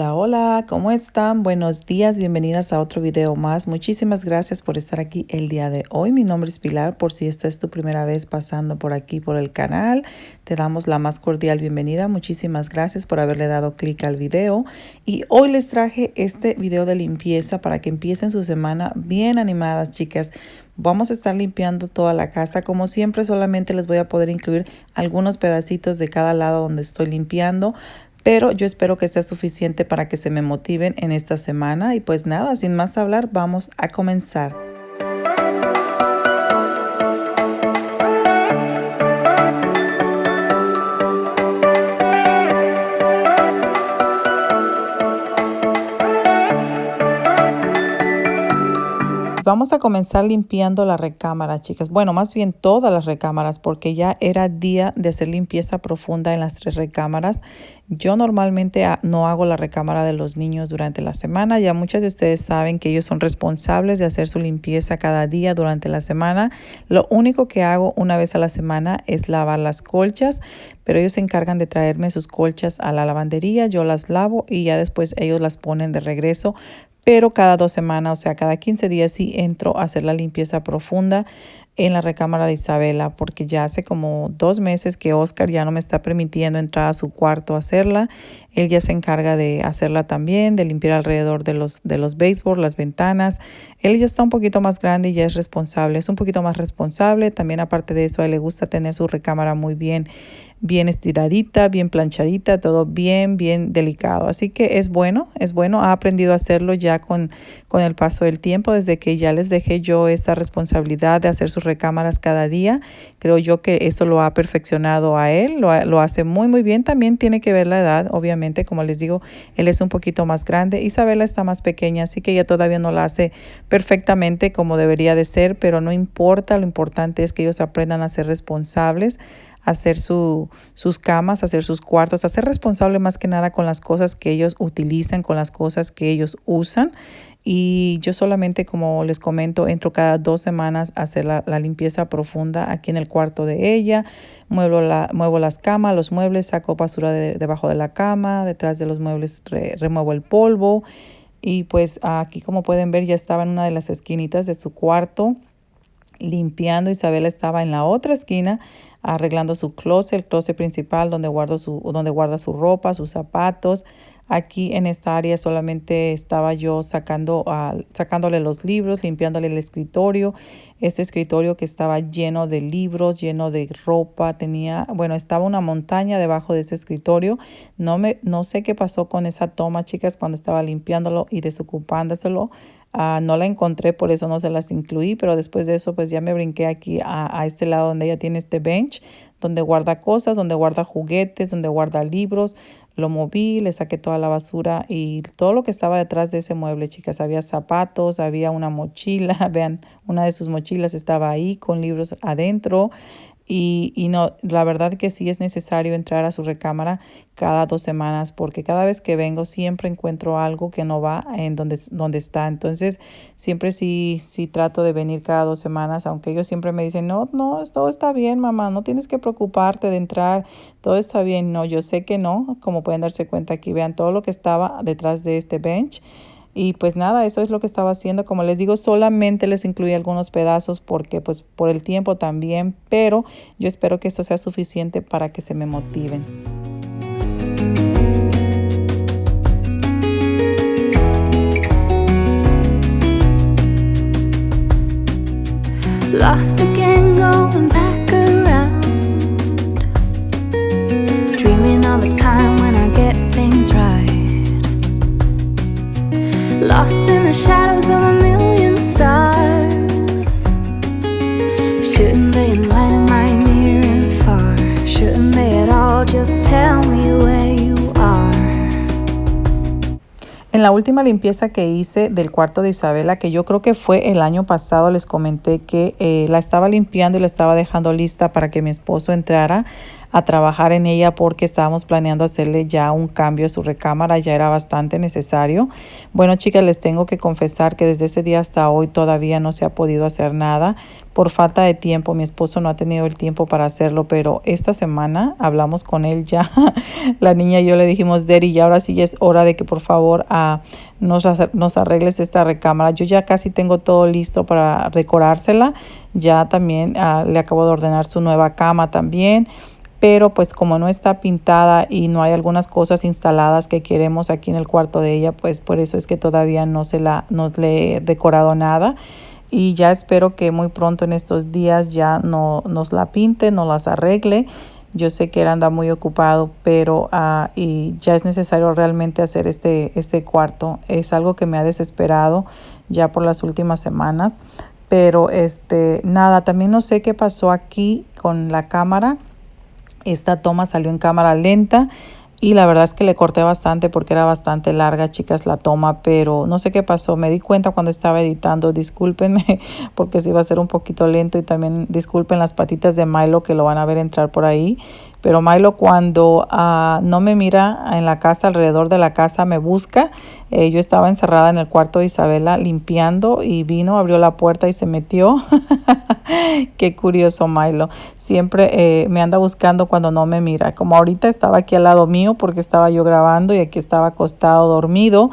Hola, hola, ¿cómo están? Buenos días, bienvenidas a otro video más. Muchísimas gracias por estar aquí el día de hoy. Mi nombre es Pilar, por si esta es tu primera vez pasando por aquí por el canal, te damos la más cordial bienvenida. Muchísimas gracias por haberle dado clic al video. Y hoy les traje este video de limpieza para que empiecen su semana bien animadas, chicas. Vamos a estar limpiando toda la casa. Como siempre, solamente les voy a poder incluir algunos pedacitos de cada lado donde estoy limpiando pero yo espero que sea suficiente para que se me motiven en esta semana y pues nada, sin más hablar, vamos a comenzar. Vamos a comenzar limpiando la recámara, chicas. Bueno, más bien todas las recámaras, porque ya era día de hacer limpieza profunda en las tres recámaras. Yo normalmente no hago la recámara de los niños durante la semana. Ya muchas de ustedes saben que ellos son responsables de hacer su limpieza cada día durante la semana. Lo único que hago una vez a la semana es lavar las colchas, pero ellos se encargan de traerme sus colchas a la lavandería. Yo las lavo y ya después ellos las ponen de regreso pero cada dos semanas, o sea, cada 15 días sí entro a hacer la limpieza profunda en la recámara de Isabela porque ya hace como dos meses que Oscar ya no me está permitiendo entrar a su cuarto a hacerla. Él ya se encarga de hacerla también, de limpiar alrededor de los, de los baseboards, las ventanas. Él ya está un poquito más grande y ya es responsable, es un poquito más responsable. También aparte de eso, a él le gusta tener su recámara muy bien bien estiradita, bien planchadita, todo bien, bien delicado. Así que es bueno, es bueno. Ha aprendido a hacerlo ya con, con el paso del tiempo, desde que ya les dejé yo esa responsabilidad de hacer sus recámaras cada día. Creo yo que eso lo ha perfeccionado a él, lo, lo hace muy, muy bien. También tiene que ver la edad, obviamente, como les digo, él es un poquito más grande. Isabela está más pequeña, así que ella todavía no la hace perfectamente como debería de ser, pero no importa, lo importante es que ellos aprendan a ser responsables hacer su, sus camas, hacer sus cuartos, hacer responsable más que nada con las cosas que ellos utilizan, con las cosas que ellos usan. Y yo solamente, como les comento, entro cada dos semanas a hacer la, limpieza profunda aquí en el cuarto de ella. Muevo, la, muevo las camas, los muebles, saco basura de, debajo de la cama, detrás de los muebles remuevo el polvo. Y pues aquí como pueden ver ya estaba en una de las esquinitas de su cuarto limpiando. Isabela estaba en la otra esquina arreglando su closet, el closet principal donde, guardo su, donde guarda su ropa, sus zapatos. Aquí en esta área solamente estaba yo sacando, uh, sacándole los libros, limpiándole el escritorio. Este escritorio que estaba lleno de libros, lleno de ropa, tenía, bueno, estaba una montaña debajo de ese escritorio. No, me, no sé qué pasó con esa toma, chicas, cuando estaba limpiándolo y desocupándoselo. Ah, no la encontré, por eso no se las incluí, pero después de eso pues ya me brinqué aquí a, a, este lado donde ella tiene este bench, donde guarda cosas, donde guarda juguetes, donde guarda libros. Lo moví, le saqué toda la basura y todo lo que estaba detrás de ese mueble, chicas. Había zapatos, había una mochila, vean, una de sus mochilas estaba ahí con libros adentro. Y, y, no, la verdad que sí es necesario entrar a su recámara cada dos semanas porque cada vez que vengo siempre encuentro algo que no va en donde, donde está. Entonces siempre sí, sí trato de venir cada dos semanas, aunque ellos siempre me dicen, no, no, todo está bien, mamá, no tienes que preocuparte de entrar, todo está bien. No, yo sé que no, como pueden darse cuenta aquí, vean todo lo que estaba detrás de este bench. Y pues nada, eso es lo que estaba haciendo. Como les digo, solamente les incluí algunos pedazos porque pues por el tiempo también, pero yo espero que esto sea suficiente para que se me motiven. Lost in the shadows of a million stars En la última limpieza que hice del cuarto de Isabela, que yo creo que fue el año pasado, les comenté que eh, la estaba limpiando y la estaba dejando lista para que mi esposo entrara a trabajar en ella porque estábamos planeando hacerle ya un cambio a su recámara, ya era bastante necesario. Bueno, chicas, les tengo que confesar que desde ese día hasta hoy todavía no se ha podido hacer nada por falta de tiempo. Mi esposo no ha tenido el tiempo para hacerlo, pero esta semana hablamos con él ya. La niña y yo le dijimos, Derry, ya ahora sí es hora de que por favor uh, nos, arregles esta recámara. Yo ya casi tengo todo listo para decorársela. Ya también uh, le acabo de ordenar su nueva cama también pero pues como no está pintada y no hay algunas cosas instaladas que queremos aquí en el cuarto de ella, pues por eso es que todavía no se la no le he decorado nada y ya espero que muy pronto en estos días ya no nos la pinte, no las arregle. Yo sé que él anda muy ocupado, pero uh, y ya es necesario realmente hacer este, este cuarto. Es algo que me ha desesperado ya por las últimas semanas. Pero este, nada, también no sé qué pasó aquí con la cámara. Esta toma salió en cámara lenta y la verdad es que le corté bastante porque era bastante larga, chicas, la toma, pero no sé qué pasó. Me di cuenta cuando estaba editando, discúlpenme porque se iba a ser un poquito lento y también disculpen las patitas de Milo que lo van a ver entrar por ahí. Pero Milo cuando uh, no me mira en la casa, alrededor de la casa, me busca. Eh, yo estaba encerrada en el cuarto de Isabela limpiando y vino, abrió la puerta y se metió. Qué curioso Milo. Siempre eh, me anda buscando cuando no me mira. Como ahorita estaba aquí al lado mío porque estaba yo grabando y aquí estaba acostado dormido.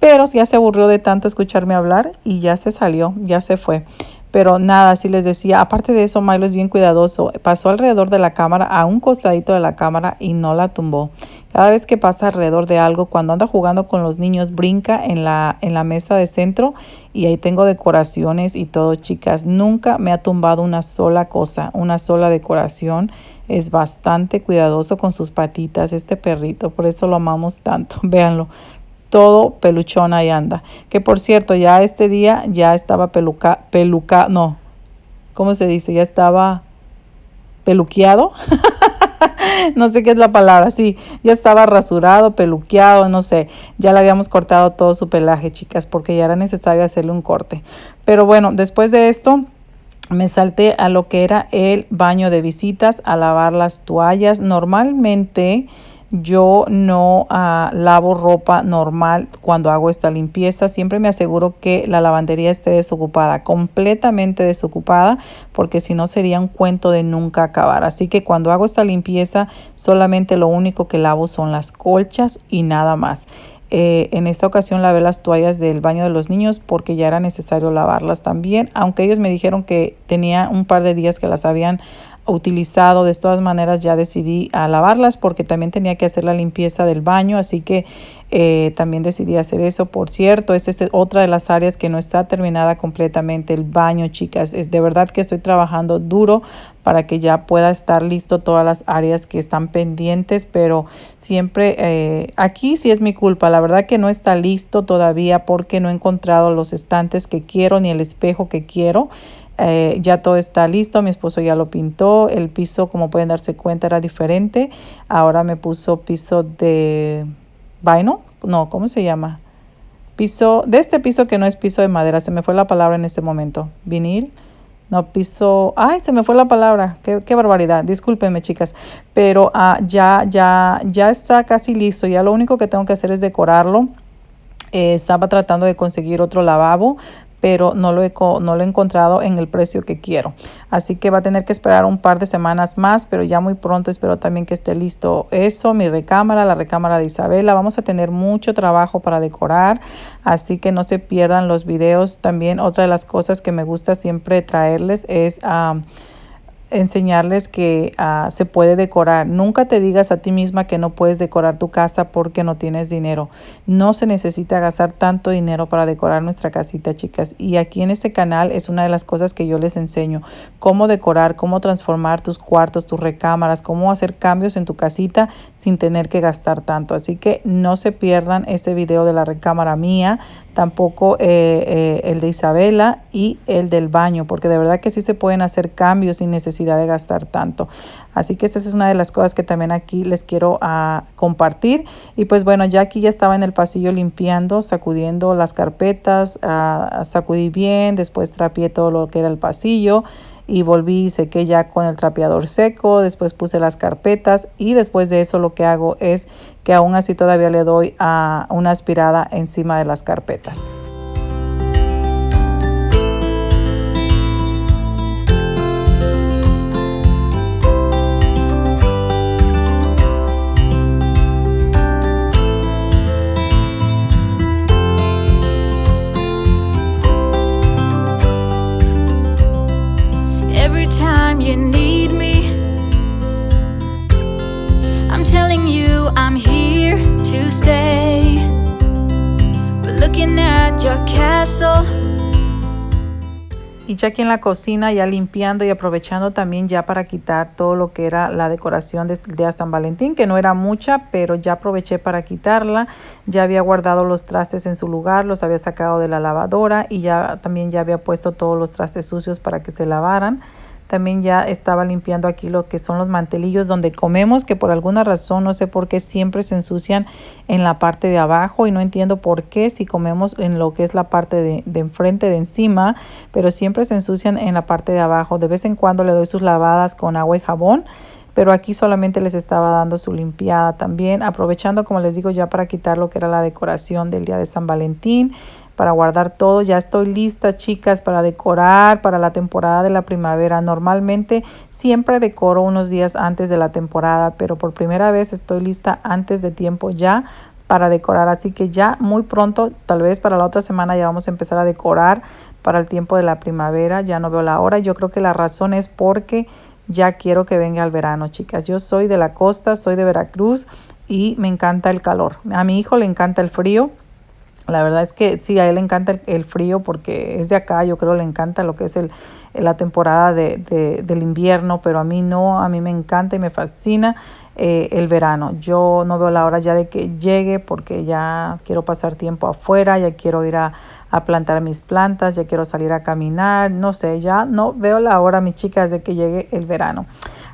Pero ya se aburrió de tanto escucharme hablar y ya se salió, ya se fue. Pero nada, así les decía, aparte de eso, Milo es bien cuidadoso. Pasó alrededor de la cámara, a un costadito de la cámara y no la tumbó. Cada vez que pasa alrededor de algo, cuando anda jugando con los niños, brinca en la, en la mesa de centro y ahí tengo decoraciones y todo, chicas. Nunca me ha tumbado una sola cosa, una sola decoración. Es bastante cuidadoso con sus patitas este perrito, por eso lo amamos tanto. Véanlo, todo peluchón ahí anda. Que por cierto, ya este día ya estaba peluca, peluca, no, ¿cómo se dice? Ya estaba peluqueado. no sé qué es la palabra, sí, ya estaba rasurado, peluqueado, no sé, ya le habíamos cortado todo su pelaje, chicas, porque ya era necesario hacerle un corte. Pero bueno, después de esto, me salté a lo que era el baño de visitas, a lavar las toallas. Normalmente yo no uh, lavo ropa normal cuando hago esta limpieza. Siempre me aseguro que la lavandería esté desocupada, completamente desocupada, porque si no sería un cuento de nunca acabar. Así que cuando hago esta limpieza, solamente lo único que lavo son las colchas y nada más. Eh, en esta ocasión lavé las toallas del baño de los niños porque ya era necesario lavarlas también, aunque ellos me dijeron que tenía un par de días que las habían utilizado. De todas maneras ya decidí a lavarlas porque también tenía que hacer la limpieza del baño, así que eh, también decidí hacer eso. Por cierto, esta es otra de las áreas que no está terminada completamente, el baño, chicas. Es de verdad que estoy trabajando duro para que ya pueda estar listo todas las áreas que están pendientes, pero siempre eh, aquí sí es mi culpa. La verdad que no está listo todavía porque no he encontrado los estantes que quiero ni el espejo que quiero. Eh, ya todo está listo, mi esposo ya lo pintó, el piso como pueden darse cuenta era diferente, ahora me puso piso de vaino, no, ¿cómo se llama? Piso, de este piso que no es piso de madera, se me fue la palabra en este momento, vinil, no, piso, ay, se me fue la palabra, qué, qué barbaridad, discúlpenme chicas, pero ah, ya, ya, ya está casi listo, ya lo único que tengo que hacer es decorarlo. Eh, estaba tratando de conseguir otro lavabo, pero no lo, he, no lo he encontrado en el precio que quiero. Así que va a tener que esperar un par de semanas más, pero ya muy pronto espero también que esté listo eso, mi recámara, la recámara de Isabela. Vamos a tener mucho trabajo para decorar, así que no se pierdan los videos. También otra de las cosas que me gusta siempre traerles es... a enseñarles que ah, se puede decorar. Nunca te digas a ti misma que no puedes decorar tu casa porque no tienes dinero. No se necesita gastar tanto dinero para decorar nuestra casita, chicas. Y aquí en este canal es una de las cosas que yo les enseño. Cómo decorar, cómo transformar tus cuartos, tus recámaras, cómo hacer cambios en tu casita sin tener que gastar tanto. Así que no se pierdan este video de la recámara mía, tampoco eh, eh, el de Isabela y el del baño, porque de verdad que sí se pueden hacer cambios sin necesidad de gastar tanto. Así que esta es una de las cosas que también aquí les quiero uh, compartir. Y pues bueno, ya aquí ya estaba en el pasillo limpiando, sacudiendo las carpetas, uh, sacudí bien, después trapié todo lo que era el pasillo y volví y sequé ya con el trapeador seco, después puse las carpetas y después de eso lo que hago es que aún así todavía le doy a una aspirada encima de las carpetas. Y ya aquí en la cocina, ya limpiando y aprovechando también ya para quitar todo lo que era la decoración de día San Valentín, que no era mucha, pero ya aproveché para quitarla. Ya había guardado los trastes en su lugar, los había sacado de la lavadora y ya también ya había puesto todos los trastes sucios para que se lavaran. También ya estaba limpiando aquí lo que son los mantelillos donde comemos, que por alguna razón, no sé por qué, siempre se ensucian en la parte de abajo y no entiendo por qué si comemos en lo que es la parte de, de enfrente, de encima, pero siempre se ensucian en la parte de abajo. De vez en cuando le doy sus lavadas con agua y jabón pero aquí solamente les estaba dando su limpiada también, aprovechando como les digo ya para quitar lo que era la decoración del día de San Valentín para guardar todo. Ya estoy lista, chicas, para decorar para la temporada de la primavera. Normalmente siempre decoro unos días antes de la temporada, pero por primera vez estoy lista antes de tiempo ya para decorar. Así que ya muy pronto, tal vez para la otra semana ya vamos a empezar a decorar para el tiempo de la primavera. Ya no veo la hora. Yo creo que la razón es porque ya quiero que venga el verano, chicas. Yo soy de la costa, soy de Veracruz y me encanta el calor. A mi hijo le encanta el frío. La verdad es que sí, a él le encanta el, frío porque es de acá, yo creo le encanta lo que es el, la temporada de, del invierno, pero a mí no, a mí me encanta y me fascina eh, el verano. Yo no veo la hora ya de que llegue porque ya quiero pasar tiempo afuera, ya quiero ir a, a plantar mis plantas, ya quiero salir a caminar, no sé, ya no veo la hora, mis chicas, de que llegue el verano.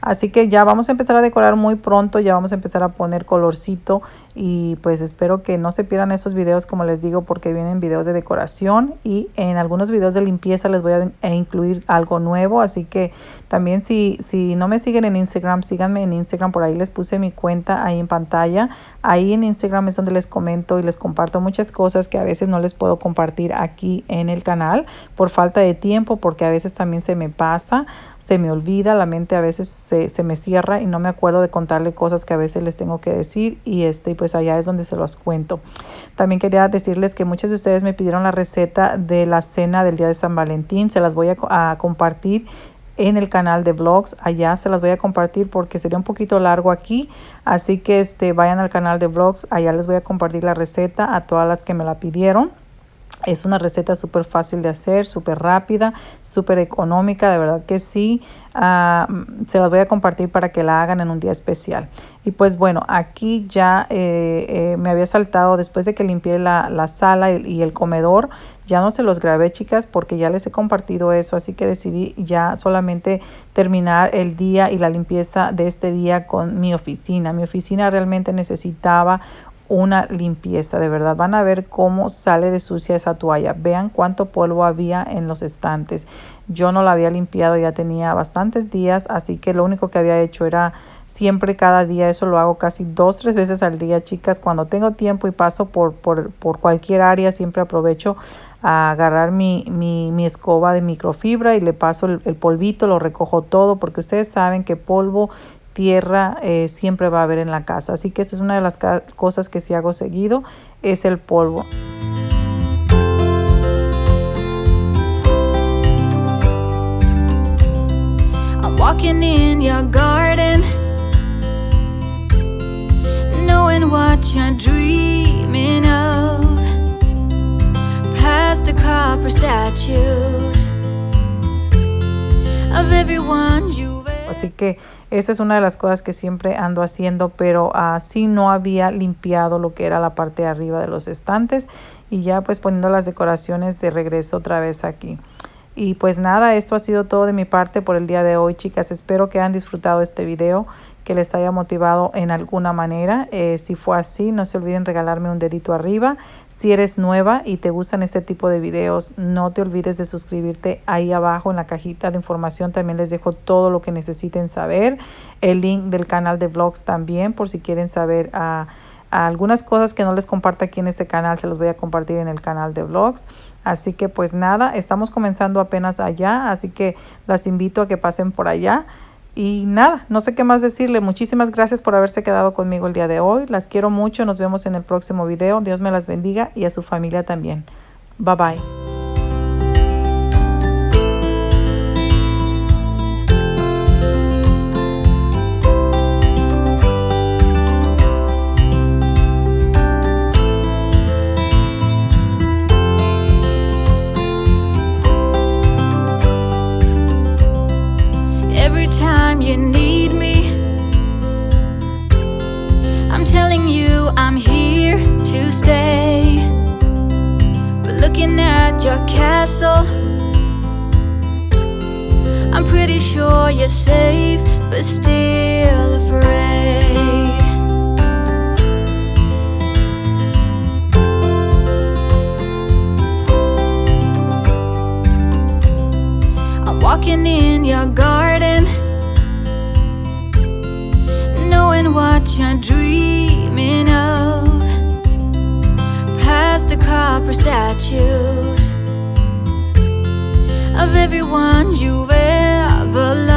Así que ya vamos a empezar a decorar muy pronto, ya vamos a empezar a poner colorcito y pues espero que no se pierdan esos videos como les digo porque vienen videos de decoración y en algunos videos de limpieza les voy a, incluir algo nuevo. Así que también si, si no me siguen en Instagram, síganme en Instagram, por ahí les puse mi cuenta ahí en pantalla. Ahí en Instagram es donde les comento y les comparto muchas cosas que a veces no les puedo compartir aquí en el canal por falta de tiempo porque a veces también se me pasa, se me olvida, la mente a veces se se, me cierra y no me acuerdo de contarle cosas que a veces les tengo que decir y este pues allá es donde se los cuento. También quería decirles que muchos de ustedes me pidieron la receta de la cena del día de San Valentín, se las voy a, compartir en el canal de vlogs. Allá se las voy a compartir porque sería un poquito largo aquí. Así que este vayan al canal de vlogs. Allá les voy a compartir la receta a todas las que me la pidieron es una receta súper fácil de hacer, súper rápida, súper económica, de verdad que sí. Ah, se las voy a compartir para que la hagan en un día especial. Y pues bueno, aquí ya eh, eh, me había saltado después de que limpié la, la sala y, el comedor. Ya no se los grabé, chicas, porque ya les he compartido eso. Así que decidí ya solamente terminar el día y la limpieza de este día con mi oficina. Mi oficina realmente necesitaba una limpieza, de verdad. Van a ver cómo sale de sucia esa toalla. Vean cuánto polvo había en los estantes. Yo no la había limpiado, ya tenía bastantes días, así que lo único que había hecho era siempre cada día, eso lo hago casi dos, tres veces al día, chicas. Cuando tengo tiempo y paso por, por, por cualquier área, siempre aprovecho a agarrar mi, mi, mi, escoba de microfibra y le paso el, el polvito, lo recojo todo, porque ustedes saben que polvo tierra eh, siempre va a haber en la casa. Así que esa es una de las cosas que sí hago seguido, es el polvo. I'm walking in your garden Knowing what you're dreaming of Past the copper statues Of everyone you Así que esa es una de las cosas que siempre ando haciendo, pero así no había limpiado lo que era la parte de arriba de los estantes y ya pues poniendo las decoraciones de regreso otra vez aquí. Y pues nada, esto ha sido todo de mi parte por el día de hoy, chicas. Espero que hayan disfrutado este video, que les haya motivado en alguna manera. Eh, si fue así, no se olviden regalarme un dedito arriba. Si eres nueva y te gustan este tipo de videos, no te olvides de suscribirte ahí abajo en la cajita de información. También les dejo todo lo que necesiten saber. El link del canal de vlogs también por si quieren saber a... algunas cosas que no les comparto aquí en este canal se los voy a compartir en el canal de vlogs así que pues nada estamos comenzando apenas allá así que las invito a que pasen por allá y nada, no sé qué más decirle. Muchísimas gracias por haberse quedado conmigo el día de hoy. Las quiero mucho. Nos vemos en el próximo video. Dios me las bendiga y a su familia también. Bye bye. Walking in your garden, knowing what you're dreaming of. Past the copper statues of everyone you've ever loved.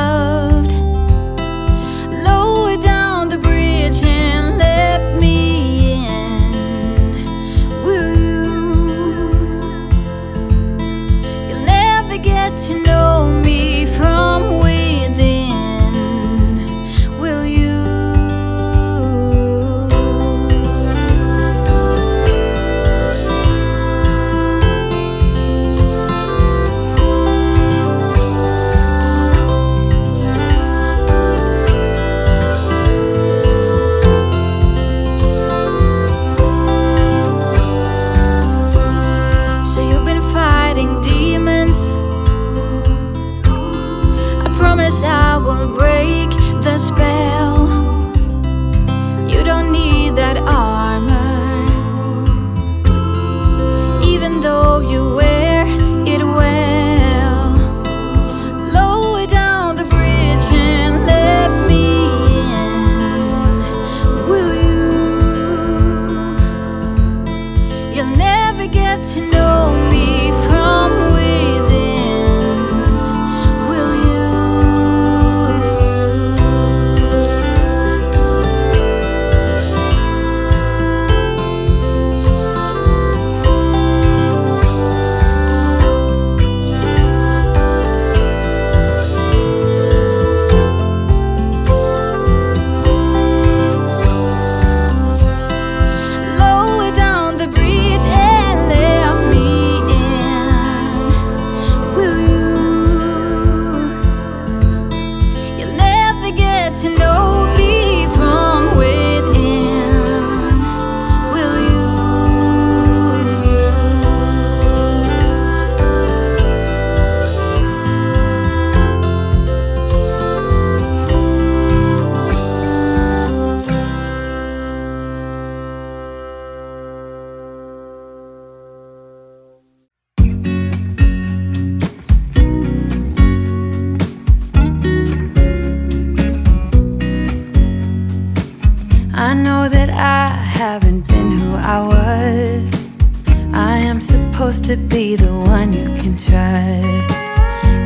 To be the one you can trust.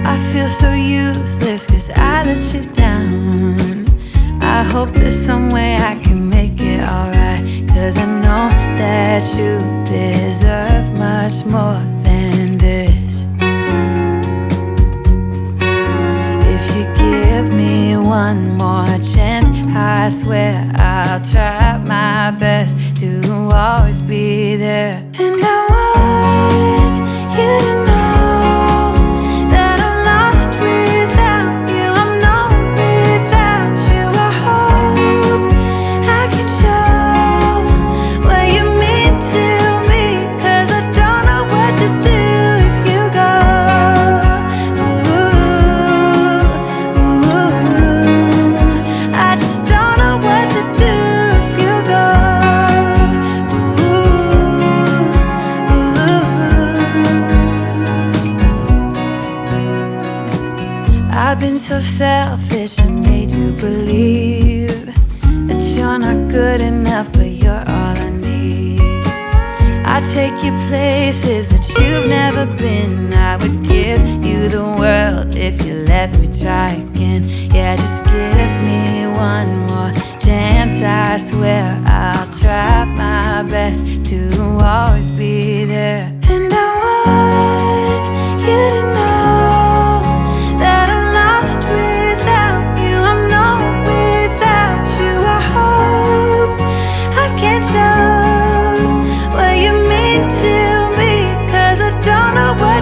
I feel so useless cause I let you down. I hope there's some way I can make it alright. Cause I know that you deserve much more one more chance, I swear I'll try my best to always be there. And I want you to places that you've never been. I would give you the world if you let me try again. Yeah, just give me one more chance. I swear I'll try my best to always be there. And I want you to know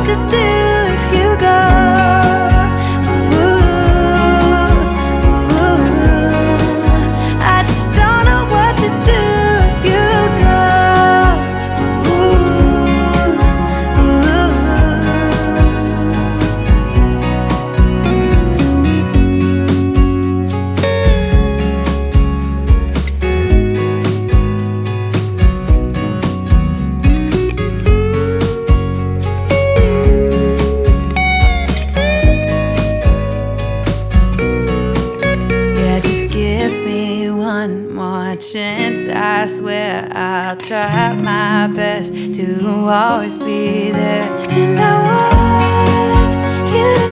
to do